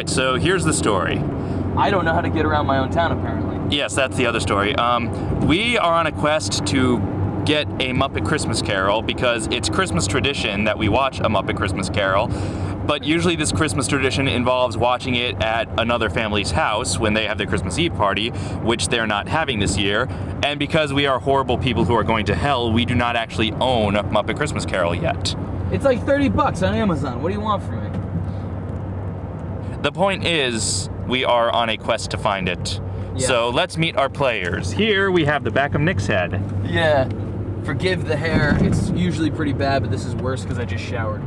Right, so here's the story. I don't know how to get around my own town, apparently. Yes, that's the other story. Um, we are on a quest to get a Muppet Christmas Carol because it's Christmas tradition that we watch a Muppet Christmas Carol. But usually this Christmas tradition involves watching it at another family's house when they have their Christmas Eve party, which they're not having this year. And because we are horrible people who are going to hell, we do not actually own a Muppet Christmas Carol yet. It's like 30 bucks on Amazon. What do you want from me? The point is, we are on a quest to find it. Yeah. So let's meet our players. Here we have the back of Nick's head. Yeah. Forgive the hair. It's usually pretty bad, but this is worse because I just showered.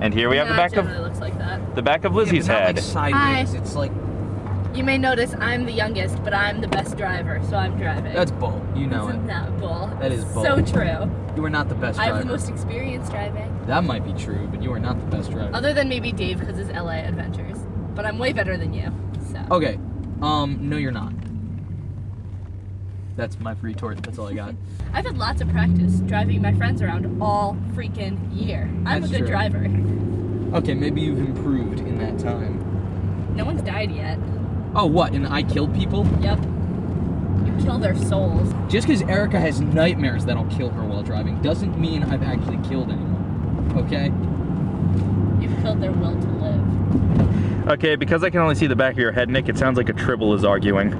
And here we have the back of looks like that. the back of Lizzie's yeah, head. like sideways. Hi. It's like You may notice I'm the youngest, but I'm the best driver, so I'm driving. that's bull. You know Isn't it. that bull? That is bull. So true. You are not the best driver. I driver. have the most experience driving. That might be true, but you are not the best driver. Other than maybe Dave because his LA adventures. But I'm way better than you. So. Okay. Um, no, you're not. That's my retort. That's all I got. I've had lots of practice driving my friends around all freaking year. I'm That's a good true. driver. Okay, maybe you've improved in that time. No one's died yet. Oh, what? And I killed people? Yep. You kill their souls. Just because Erica has nightmares that'll kill her while driving doesn't mean I've actually killed anyone. Okay? You've killed their will to live. Okay, because I can only see the back of your head, Nick, it sounds like a tribble is arguing.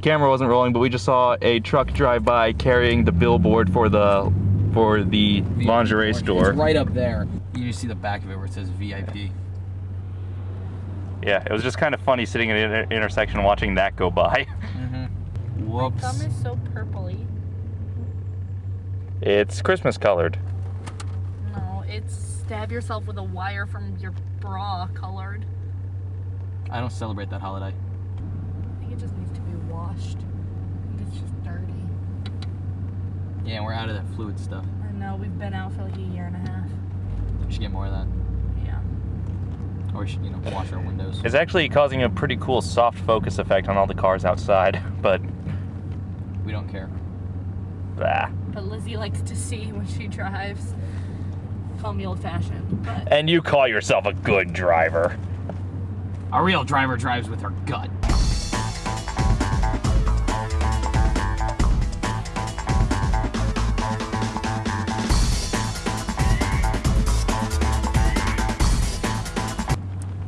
Camera wasn't rolling, but we just saw a truck drive by carrying the billboard for the for the lingerie store. It's right up there. You just see the back of it where it says VIP. Yeah, it was just kind of funny sitting at an inter- intersection watching that go by. Mm-hmm. My Whoops. thumb is so purpley. It's Christmas colored. No, it's stab yourself with a wire from your bra colored. I don't celebrate that holiday. I think it just needs to be washed. I think it's just dirty. Yeah, we're out of that fluid stuff. I know, we've been out for like a year and a half. We should get more of that. Yeah. Or we should, you know, wash our windows. It's actually causing a pretty cool soft focus effect on all the cars outside, but We don't care. bah. But Lizzie likes to see when she drives. Call me old fashioned. But And you call yourself a good driver. A real driver drives with her gut.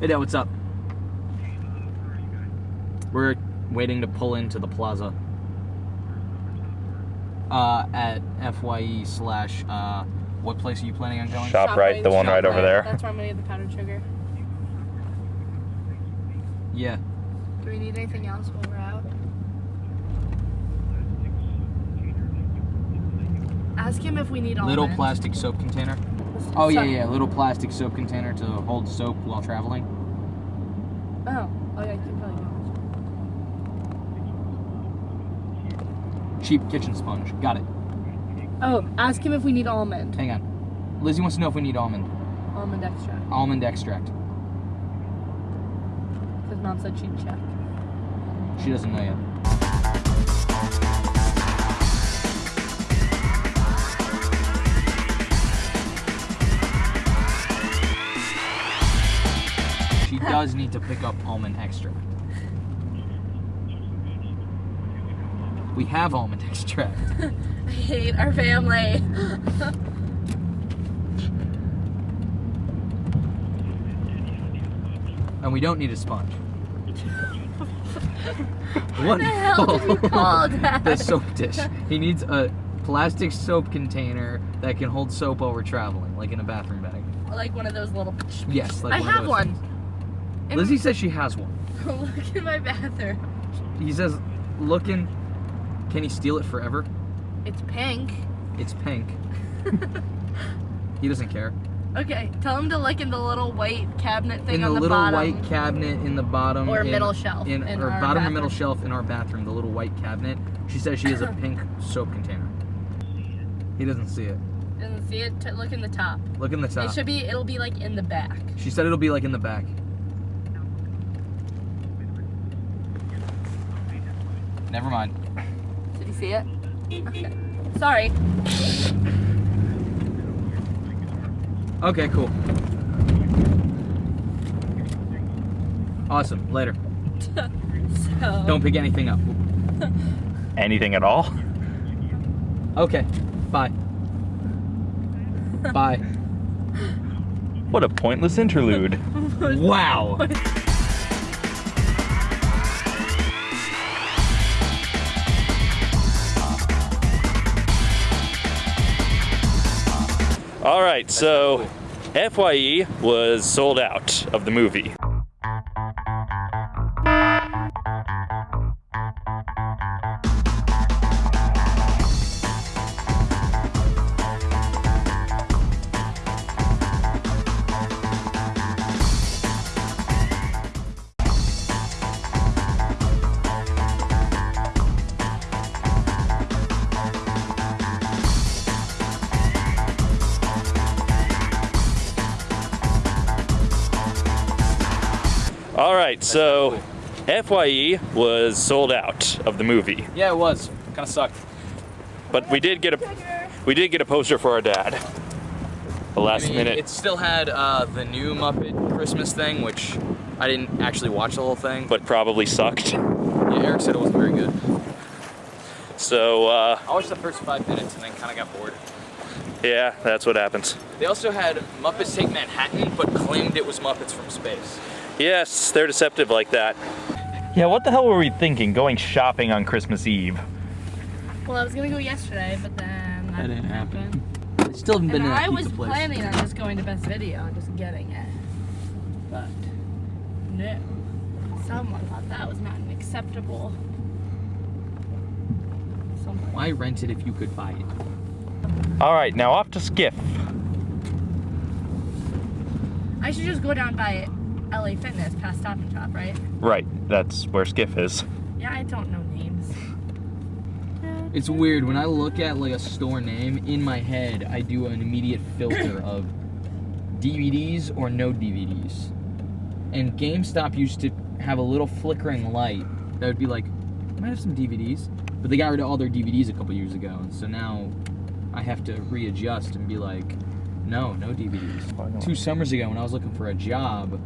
Hey Dad, what's up? We're waiting to pull into the plaza. Uh, at FYE slash, uh, what place are you planning on going? Shop right, the one right over there. That's where I'm gonna get the powdered sugar. Yeah. Do we need anything else while we're out? Ask him if we need all Little plastic soap container. Oh yeah, yeah, little plastic soap container to hold soap while traveling. Oh, oh yeah, you can probably do Cheap kitchen sponge. Got it. Oh, ask him if we need almond. Hang on. Lizzie wants to know if we need almond. Almond extract. Almond extract. Because mom said she'd check. She doesn't know yet. She does need to pick up almond extract. We have almond extract. Hate our family. And we don't need a sponge. what the hell did you call that? the soap dish. He needs a plastic soap container that can hold soap while we're traveling, like in a bathroom bag. Like one of those little. Yes, like I one have one. Lizzie says she has one. Look in my bathroom. He says, looking, can he steal it forever? It's pink. It's pink. he doesn't care. Okay, tell him to look in the little white cabinet thing in the, on the, little bottom. white cabinet in the bottom. Or in- middle shelf In, in or our bottom or middle shelf in our bathroom, the little white cabinet. She says she has a pink soap container. He doesn't see it. Doesn't see it. Look in the top. Look in the top. It should be. It'll be like in the back. She said it'll be like in the back. Never mind. Did you see it? Okay. Sorry. Okay, cool. Awesome. Later. So Don't pick anything up. Anything at all? Okay. Bye. Bye. What a pointless interlude. Wow. Right, so FYE was sold out of the movie. So FYE was sold out of the movie, Yeah, it was. Kind of sucked. but we did get a we did get a poster for our dad. The last I mean, minute. It still had uh, the new Muppet Christmas thing, which I didn't actually watch the whole thing. but probably sucked. yeah, Eric said it wasn't very good. So uh, I watched the first five minutes and then kind of got bored. yeah, that's what happens. They also had Muppets Take Manhattan, but claimed it was Muppets from space. Yes, they're deceptive like that. Yeah, what the hell were we thinking going shopping on Christmas Eve? well, I was gonna go yesterday, but then that, That didn't happen. happen. I still haven't been And to that I was place. planning on just going to Best Video and just getting it, but no. Someone thought that was not an acceptable. Someone. Why rent it if you could buy it? All right, now off to Skiff. I should just go down by LA Fitness past Stop and Shop, right? Right, that's where Skiff is. Yeah, I don't know names. It's weird when I look at like a store name in my head, I do an immediate filter of DVDs or no DVDs. And GameStop used to have a little flickering light that would be like, might have some DVDs, but they got rid of all their DVDs a couple years ago, and so now I have to readjust and be like, no, no DVDs. Two summers ago when I was looking for a job,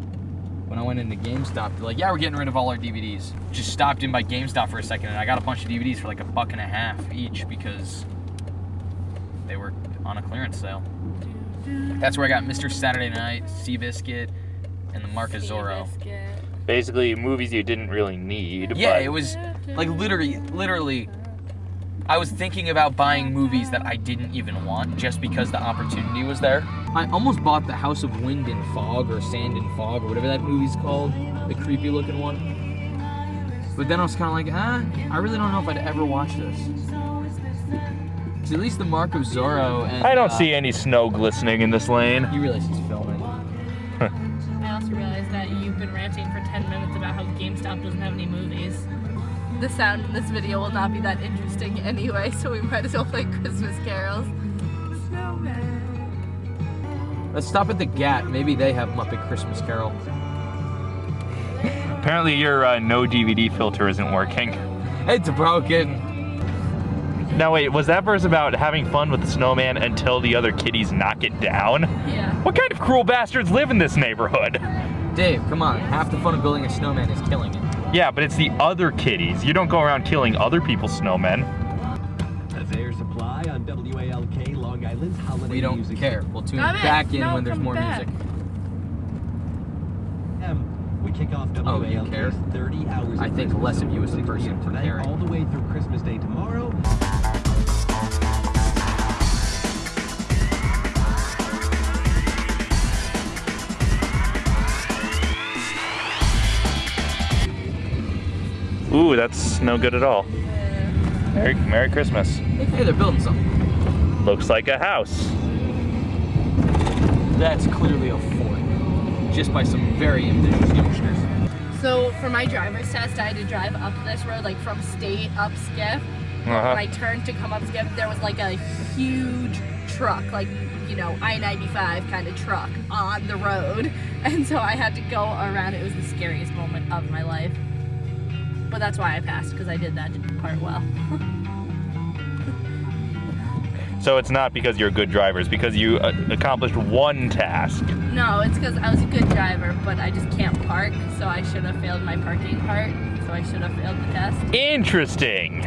when I went into GameStop, they're like, yeah, we're getting rid of all our DVDs. Just stopped in by GameStop for a second, and I got a bunch of DVDs for like a buck and a half each because they were on a clearance sale. That's where I got Mr. Saturday Night, Seabiscuit, and the Mark of Zorro. Basically, movies you didn't really need. Yeah, but it was like literally, literally. I was thinking about buying movies that I didn't even want just because the opportunity was there. I almost bought The House of Wind and Fog or Sand and Fog or whatever that movie's called, the creepy looking one. But then I was kind of like, ah, I really don't know if I'd ever watch this. 'Cause at least the Mark of Zorro and I don't uh, see any snow glistening in this lane. You realize he's filming. I also realized that you've been ranting for 10 minutes about how GameStop doesn't have any movies. The sound in this video will not be that interesting anyway, so we might as well play Christmas carols. Snowman. Let's stop at the Gat. Maybe they have Muppet Christmas Carol. Apparently, your uh, no DVD filter isn't working. It's broken. Now, wait, was that verse about having fun with the snowman until the other kitties knock it down? Yeah. What kind of cruel bastards live in this neighborhood? Dave, come on. Half the fun of building a snowman is killing it. Yeah, but it's the other kitties. You don't go around killing other people's snowmen. That's Air Supply on WALK Long Island's holiday We don't music. care. We'll tune Come in. back in No, when there's more back. music. Um, we kick off Oh, you care? 30 hours. I of think Christmas less of you as the person for tonight, caring. all the way through Christmas Day tomorrow. Ooh, that's no good at all. Merry, Merry Christmas. Hey, they're building something. Looks like a house. That's clearly a fort. Just by some very ambitious youngsters. So for my driver's test, I had to drive up this road, like from State up Skiff. Uh-huh. When I turned to come up Skiff, there was like a huge truck, like you know I-95 kind of truck on the road, and so I had to go around. It was the scariest moment of my life. But that's why I passed because I did that part well. So it's not because you're a good driver, it's because you uh, accomplished one task. No, it's because I was a good driver, but I just can't park, so I should have failed my parking part. So I should have failed the test. Interesting.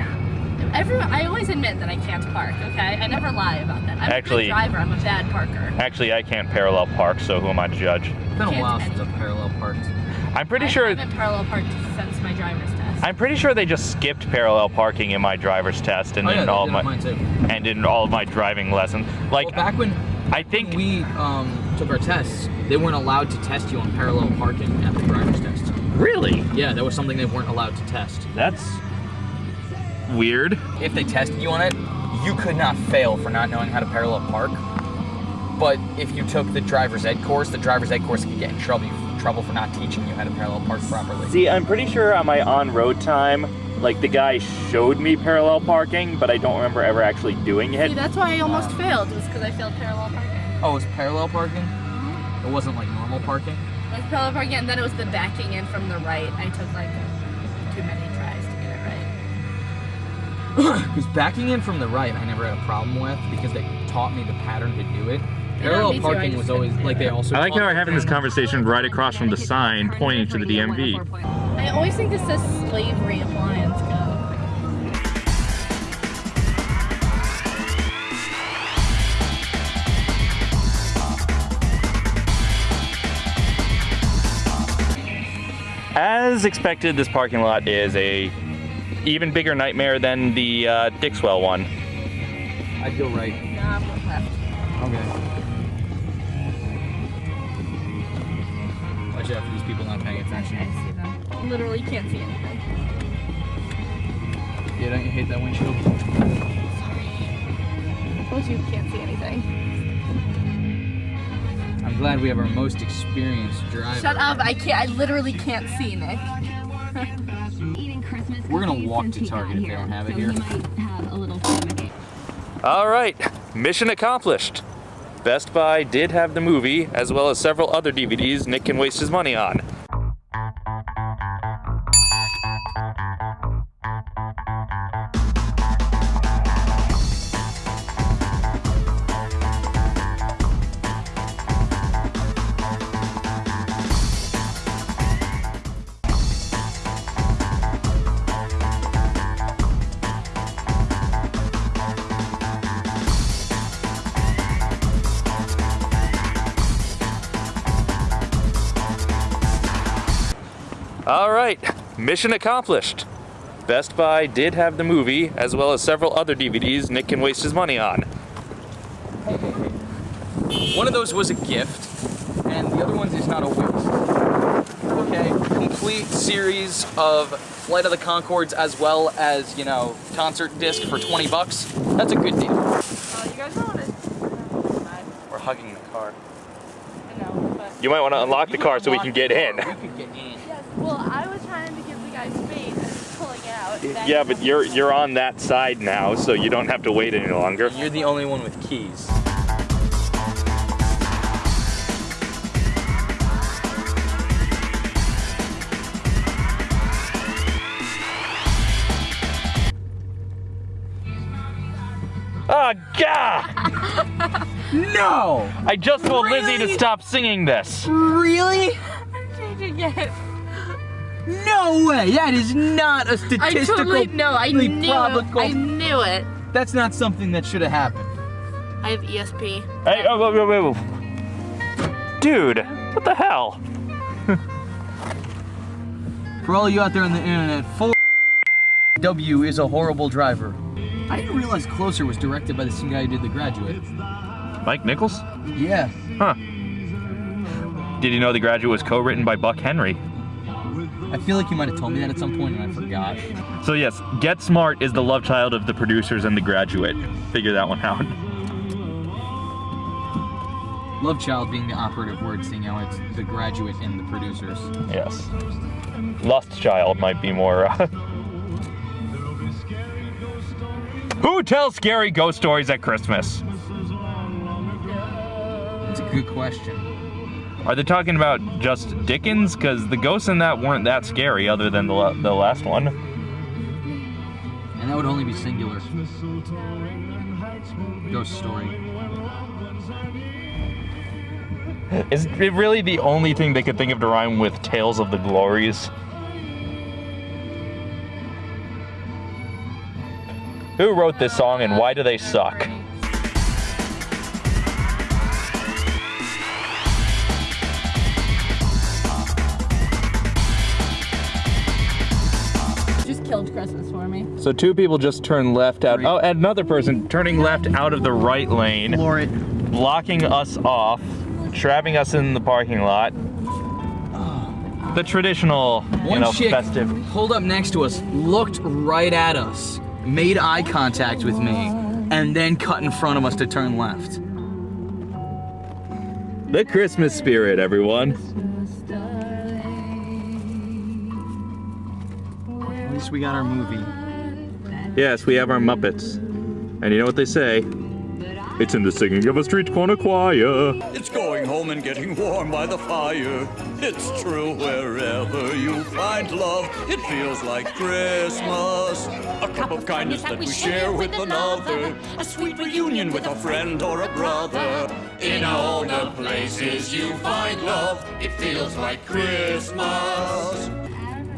Everyone, I always admit that I can't park. Okay, I never lie about that. I'm Actually- a good driver. I'm a bad parker. Actually, I can't parallel park, so who am I to judge? It's been a while since I've parallel parked. I'm pretty I sure. haven't parallel parked since my driver's test. I'm pretty sure they just skipped parallel parking in my driver's test and oh yeah, in all my on mine too. and in all of my driving lessons. Like well, back when I think we um, took our tests, they weren't allowed to test you on parallel parking at the driver's test. really Yeah, that was something they weren't allowed to test. that's weird. If they tested you on it, you could not fail for not knowing how to parallel park. But if you took the driver's ed course, the driver's ed course could get in trouble trouble for not teaching you how to parallel park properly. See, I'm pretty sure on my on-road time, like the guy showed me parallel parking, but I don't remember ever actually doing it. See, that's why I almost failed. Was because I failed parallel parking. Oh, it was parallel parking? Mm-hmm. It wasn't like normal parking? It was parallel parking, and then it was the backing in from the right. I took like too many tries to get it right. Because backing in from the right, I never had a problem with because they taught me the pattern to do it. Parallel me I parking was always like they also. I like how we're having this conversation right across from the sign pointing to the DMV. I always think this says slavery appliance go. As expected, this parking lot is a even bigger nightmare than the uh, Dixwell one. I'd go right. Not paying Okay, attention. I see them. Literally can't see anything. Yeah, don't you hate that windshield? I told you you can't see anything. I'm glad we have our most experienced driver. Shut up! I can't. I literally can't see Nick. We're gonna walk to Target if they don't have it here. He might have a little stomach All right, mission accomplished. Best Buy did have the movie, as well as several other DVDs Nick can waste his money on. All right, mission accomplished. Best Buy did have the movie, as well as several other DVDs Nick can waste his money on. One of those was a gift, and the other one is not a waste. Okay, complete series of Flight of the Conchords as well as, you know, concert disc for 20 bucks. That's a good deal. Oh, you guys want it? We're hugging the car. I know, but. You might want to unlock the car so we can get in. We can get in. Yes. Well, I was trying to give the guy space and he's pulling out. Then Yeah, but you're you're on that side now, so you don't have to wait any longer. You're the only one with keys. Ah, oh God! No! I just told Lizzie to stop singing this. Really? I'm changing it. No way! That is not a statistical totally no. I knew. probable- I knew it. That's not something that should have happened. I have ESP. Hey, oh, whoa, whoa, whoa. Dude, what the hell? For all you out there on the internet, full W is a horrible driver. I didn't realize Closer was directed by the same guy who did The Graduate. Mike Nichols? Yeah. Huh. Did you know The Graduate was co-written by Buck Henry? I feel like you might have told me that at some point and I forgot. So yes, Get Smart is the love child of the producers and The Graduate. Figure that one out. Love child being the operative word, seeing how it's the graduate and the producers. Yes. Lust Child might be more. Uh... Who tells scary ghost stories at Christmas? It's a good question. Are they talking about just Dickens? Because the ghosts in that weren't that scary, other than the, the last one. And And that would only be singular. Ghost story. Is it really the only thing they could think of to rhyme with Tales of the Glories? Who wrote this song and why do they suck? Killed Christmas for me. So two people just turned left out. Three. Oh, and another person turning left out of the right lane, Floor it. blocking us off, trapping us in the parking lot. The traditional, you One know, chick festive. pulled up next to us, looked right at us, made eye contact with me, and then cut in front of us to turn left. The Christmas spirit, everyone. Least we got our movie. Yes, we have our Muppets. And you know what they say? It's in the singing of a street corner choir. It's going home and getting warm by the fire. It's true wherever you find love, it feels like Christmas. A cup of kindness that we share with another. A sweet reunion with a friend or a brother. In all the places you find love, it feels like Christmas.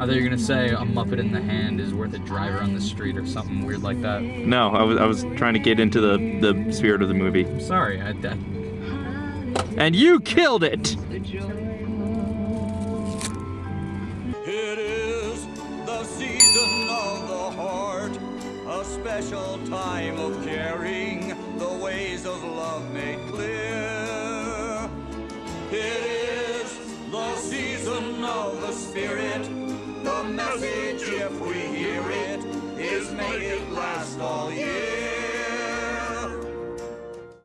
I thought you were gonna say a Muppet in the hand is worth a driver on the street or something weird like that. No, I was, I was trying to get into the, the spirit of the movie. Sorry, I, I And you killed it! It is the season of the heart, a special time of caring, the ways of love made clear. It is the season of the spirit, the message, if we hear it, is make it last all year.